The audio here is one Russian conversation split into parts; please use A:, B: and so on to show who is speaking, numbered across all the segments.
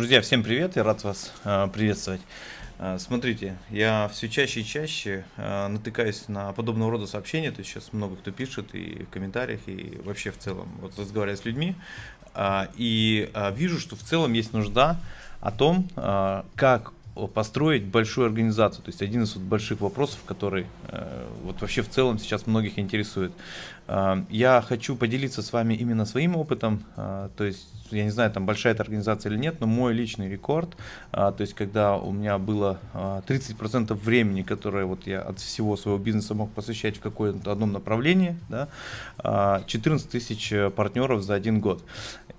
A: Друзья, всем привет, я рад вас э, приветствовать. Э, смотрите, я все чаще и чаще э, натыкаюсь на подобного рода сообщения, то есть сейчас много кто пишет и в комментариях, и вообще в целом, вот разговаривая с людьми, и вижу, что в целом есть нужда о том, как построить большую организацию. То есть один из вот больших вопросов, который э, вот вообще в целом сейчас многих интересует. Э, я хочу поделиться с вами именно своим опытом. Э, то есть я не знаю, там большая эта организация или нет, но мой личный рекорд, э, то есть когда у меня было э, 30% времени, которое вот я от всего своего бизнеса мог посвящать в какое-то одном направлении, да, э, 14 тысяч партнеров за один год.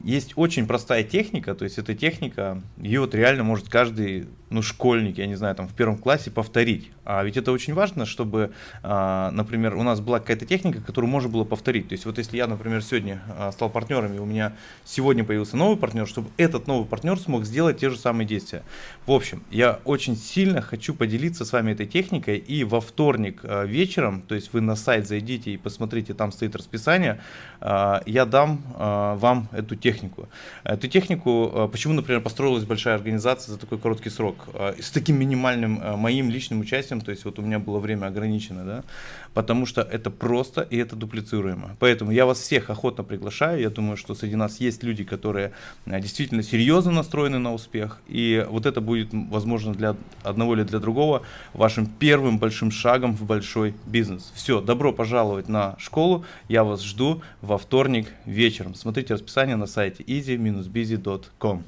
A: Есть очень простая техника, то есть эта техника, ее вот реально может каждый ну, школьник, я не знаю, там в первом классе повторить. А ведь это очень важно, чтобы, а, например, у нас была какая-то техника, которую можно было повторить. То есть вот если я, например, сегодня а, стал партнером, и у меня сегодня появился новый партнер, чтобы этот новый партнер смог сделать те же самые действия. В общем, я очень сильно хочу поделиться с вами этой техникой, и во вторник а, вечером, то есть вы на сайт зайдите и посмотрите, там стоит расписание, я дам вам эту технику. Эту технику, почему, например, построилась большая организация за такой короткий срок? Э, с таким минимальным э, моим личным участием, то есть вот у меня было время ограничено, да, потому что это просто и это дуплицируемо. Поэтому я вас всех охотно приглашаю, я думаю, что среди нас есть люди, которые э, действительно серьезно настроены на успех, и вот это будет, возможно, для одного или для другого вашим первым большим шагом в большой бизнес. Все, добро пожаловать на школу, я вас жду во вторник вечером. Смотрите расписание на сайте easy-busy.com.